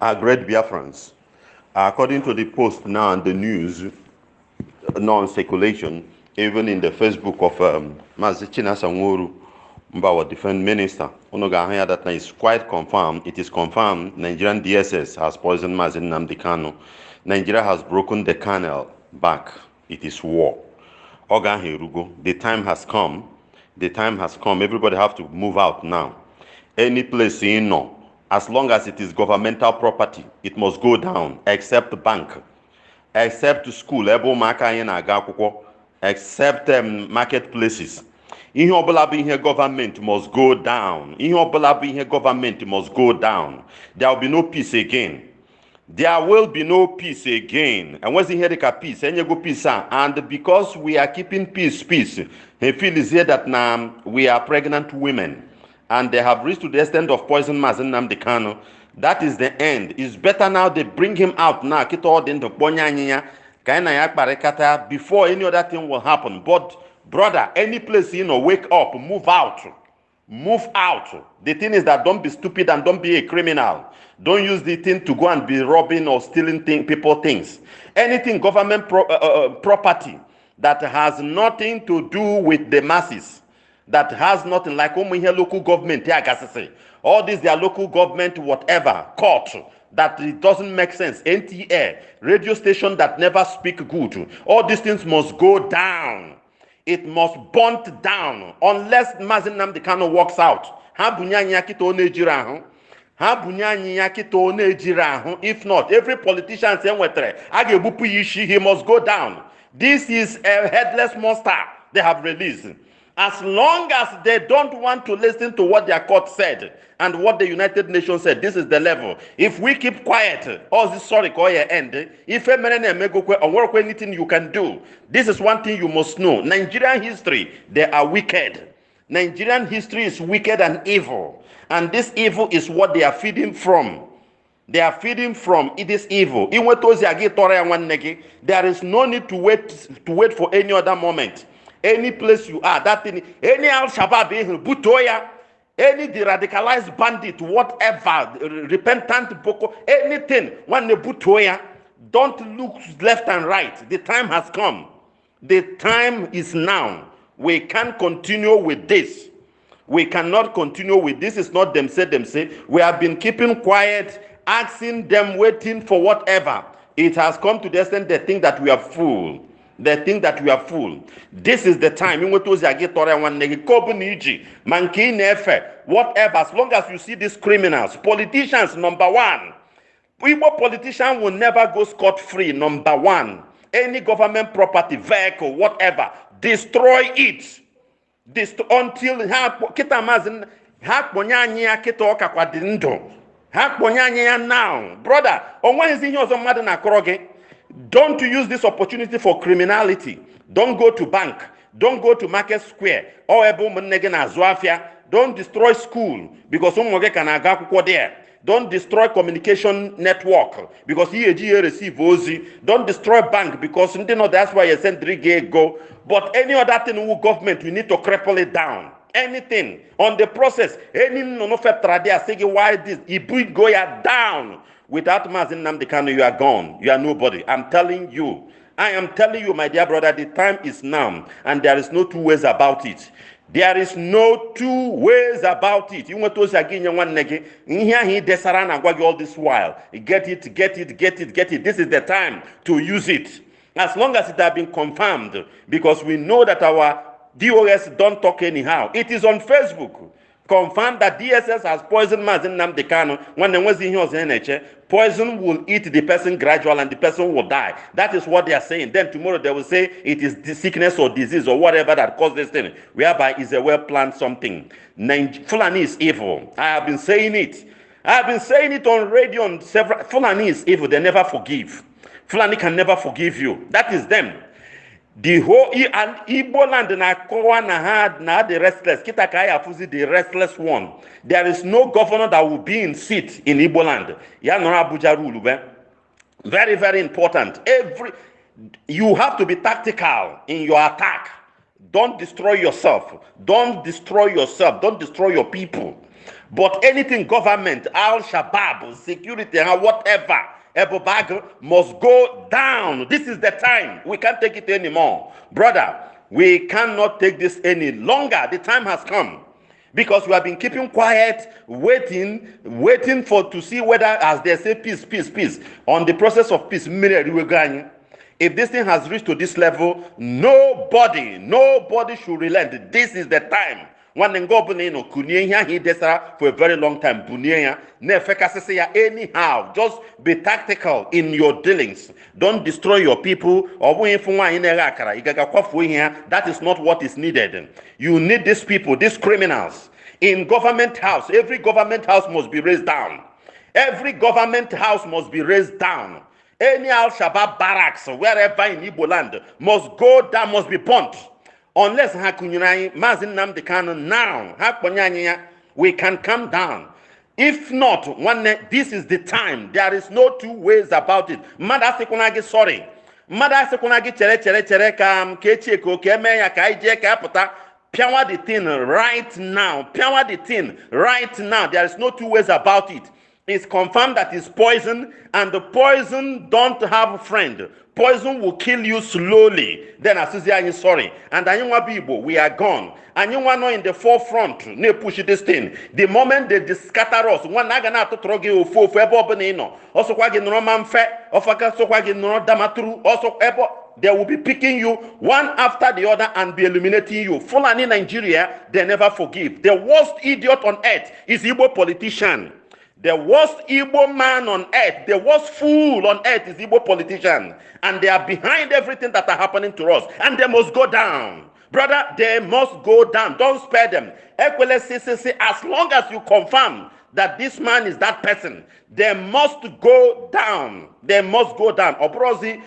are great Biafrans. According to the post now and the news, non circulation, even in the Facebook of um, Mazi Chinasa Mbawa Defense Minister, Onoga that is quite confirmed. It is confirmed Nigerian DSS has poisoned Mazi Nnamdi Kanu. Nigeria has broken the canal back. It is war. Oga Herugo, the time has come. The time has come. Everybody have to move out now. Any place you no, as long as it is governmental property, it must go down, except bank, except school, except um, marketplaces. ihe ọbụla bụ ihe must go down. Ihe ọbụla bụ ihe must go down. There will be no peace again. There will be no peace again. Enwezi ihe dịka peace? Enyego peace a. And because we are keeping peace peace he feels here that na we are pregnant women and they have reached to the extent of poison Mazi Nnamdi Kanu. That is the end. It's better now they bring him out now. Dị ndụ kpọnye anyị ya before any other thing will happen. But brother any place you know wake up move out. Move out. The thing is that don't be stupid and don't be a criminal. Don't use the thing to go and be robbing or stealing thing, people things. Anything government pro, uh, uh, property that has nothing to do with the masses that has nothing like um, here local government yeah, all these their local government whatever court that it doesn't make sense nta radio station that never speak good all these things must go down it must burn down unless Mazi Nnamdi Kanu works out. Ya ya. If not, every politician e nwetara a ga-egbupụ ya he must go down. This is a headless monster they have released. As long as they don't want to listen to what their court said and what the United Nations said, this is the level. If we keep quiet, all this sorry your end. If anything you can do, this is one thing you must know. Nigerian history, they are wicked. Nigerian history is wicked and evil. And this evil is what they are feeding from. They are feeding from it is evil. There is no need to wait to wait for any other moment any place you are that thing any al shabab butoya any the radicalized bandit whatever repentant boko anything when they butoya don't look left and right. The time has come. The time is now. We can't continue with this. We cannot continue with this. Is not them say them say. We have been keeping quiet asking them waiting for whatever. It has come to the extent they think that we are full they think that we are full. This is the time. Whatever, as long as you see these criminals, politicians, number one. Igbo politician will never go scot-free, number one. Any government property, vehicle, whatever, destroy it. Dest until ha kponye anyị ya ọka kwa dị ha kponye anyị ya now brother o nweghịzi ihe ọzọ mmadụ na-akọrọ don't use this opportunity for criminality. Don't go to bank. Don't go to market square. Or Don't destroy school because can there. Don't destroy communication network because EAG receive OZ. Don't destroy bank because you know that's why you send three go. But any other thing with government, we need to cripple it down. Anything on the process, any no no say why this, bring go down. Without Mazi Nnamdi Kanu, you are gone. You are nobody. I'm telling you. I am telling you, my dear brother, the time is now, and there is no two ways about it. There is no two ways about it. You want to say again, you want one nege. Here he desara all this while. Get it, get it, get it, get it. This is the time to use it. As long as it has been confirmed, because we know that our DOS don't talk anyhow. It is on Facebook confirm that DSS has poisoned Mazi Nnamdi Kanu when there was in here poison will eat the person gradual and the person will die. That is what they are saying. Then tomorrow they will say it is the sickness or disease or whatever that caused this thing, whereby is a well planned something. Fulani is evil. I have been saying it. I have been saying it on radio on several. Fulani is evil. They never forgive. Fulani can never forgive you. That is them the whole and igbo land na-akọwa na ha na the restless. Kita ka anyị afụzi the restless one. There is no governor that will be in seat in igbo land. Ya nọrọ abuja rule be. Very very important. Every you have to be tactical in your attack. Don't destroy yourself. Don't destroy yourself. Don't destroy your people. But anything government, Al Shabaab, security, and whatever, Ebubeagu must go down. This is the time. We can't take it anymore. Brother, we cannot take this any longer. The time has come. Because we have been keeping quiet, waiting, waiting for to see whether, as they say, peace, peace, peace. On the process of peace, if this thing has reached to this level, nobody, nobody should relent. This is the time nwanne nga ọbụla ị nọ kunie ihe ahụ ị desara for a very long time. Bunie ya na-efekasịsị ya anyhow. Just be tactical in your dealings. Don't destroy your people. Ọ bụghị ịfụ nwaanyị na-eghe akara. Ị gaga kwafuo ihe ya that is not what is needed. You need these people these criminals. In government house every government house must be raised down. Every government house must be raised down. Any al-shabaab barracks wherever in igbo land must go down must be burnt unless ha kụnyere anyị maazị nnamdị kanụ now ha kpọnye anyị ya we can calm down. If not nwanne this is the time. There is no two ways about it. Mmadụ asịkwana gị sorry. Mmadụ asịkwana gị chere chere chere ka m ka echie ka oke eme ya ka anyị jee ka apụta pịawa the thing right now. Pịawa the thing right now. There is no two ways about it. It's confirmed that it's poison and the poison don't have friend poison will kill you slowly. Then asịzi anyị sorry. And anyị nwa bụ igbo we are gone. Anyị nwa nọ in the forefront na-epush this thing. The moment they scatter us nwanne a ga na-atụtụrụ gị ofu ofu ebe ọbụla ị nọ ọsọkwa gị nọrọ ma mfe ọfaka sọkwa gị nọrọ damaturu ọsọ ebe they will be picking you one after the other and be eliminating you. Fulani Nigeria, they never forgive. The worst idiot on earth is Igbo politician. The worst Igbo man on earth, the worst fool on earth is Igbo politician. And they are behind everything that are happening to us. And they must go down. Brother, they must go down. Don't spare them. As long as you confirm that this man is that person, they must go down. They must go down. Obrozi,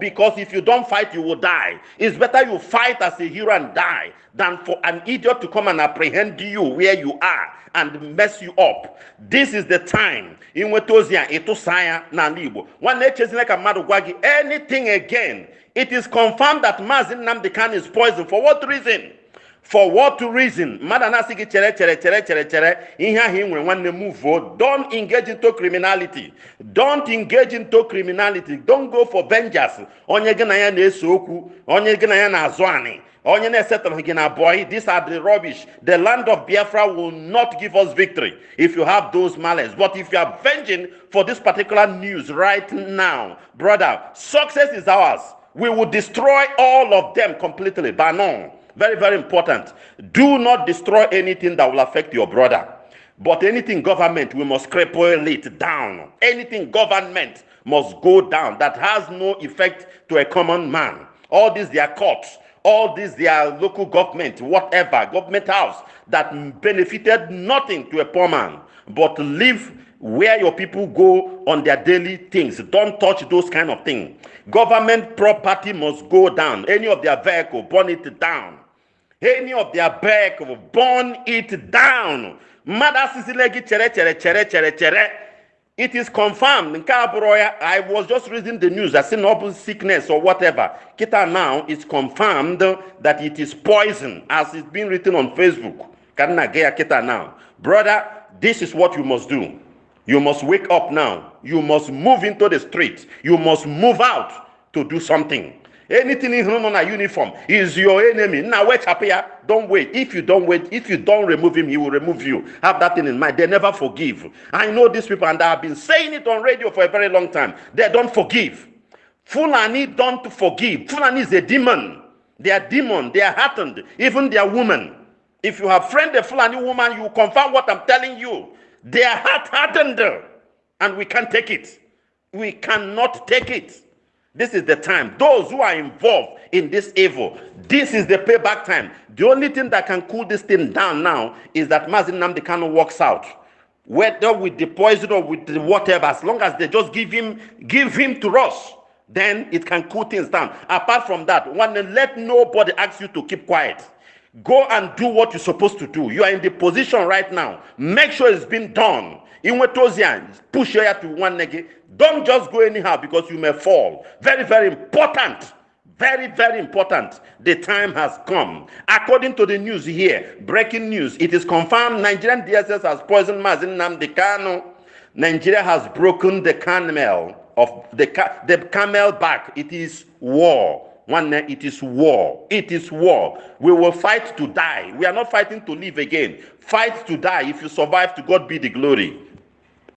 because if you don't fight you will die it's better you fight as a hero and die than for an idiot to come and apprehend you where you are and mess you up. This is the time. Inweta ozi a ịtụsa ya n'ala igbo nwanne echezina ka mmadụ gwa gị anything again it is confirmed that Mazi Nnamdi Kanu is poison for what reason? For what reason? Mmadụ na-asị gị chere chere chere chere chere. Ihe ahụ ị nwere nwanne move don't engage into criminality. Don't engage into criminality. Don't go for vengeance. Onye gị na ya na-ese okwu. Onye gị na ya na-azụ onye na-esetụrụ gị na boy these are the rubbish the land of biafra will not give us victory if you have those malice but if you are venging for this particular news right now brother success is ours we will destroy all of them completely banon very, very important. Do not destroy anything that will affect your brother. But anything government, we must cripple it down. Anything government must go down that has no effect to a common man. All these their courts, all these their local government, whatever, government house that benefited nothing to a poor man, but live where your people go on their daily things. Don't touch those kind of things. Government property must go down. Any of their vehicle, burn it down any of their back burn it down asịsịla gị chere chere chere chere chere it is confirmed. Nke abụrụ ya i was just reading the news as na ọ sickness or whatever. Kita now it's confirmed that it is poison as it's been written on facebook. Ka nna gị ya kita now. Brother this is what you must do. You must wake up now. You must move into the street. You must move out to do something. Anything in on a uniform is your enemy. Wait up here don't wait. If you don't wait if you don't remove him he will remove you. Have that thing in mind. They never forgive. I know these people and i have been saying it on radio for a very long time. They don't forgive. Fulani don't forgive. Fulani is a demon. They are demon. They are hardened even they are women. If you have friend a fulani woman you confirm what i'm telling you. They are heart hardened and we can't take it. We cannot take it this is the time. Those who are involved in this evil, this is the payback time. The only thing that can cool this thing down now is that Mazi Nnamdi Kanu walks out. Whether with the poison or with the whatever, as long as they just give him, give him to us, then it can cool things down. Apart from that, one let nobody ask you to keep quiet. Go and do what you're supposed to do. You are in the position right now. Make sure it's been done. In push your to one negative don't just go anyhow because you may fall. Very, very important. Very, very important. The time has come. According to the news here, breaking news, it is confirmed Nigerian DSS has poisoned Mazin Namdekano. Nigeria has broken the camel of the, the camel back. It is war. One, it is war. It is war. We will fight to die. We are not fighting to live again. Fight to die. If you survive, to God be the glory.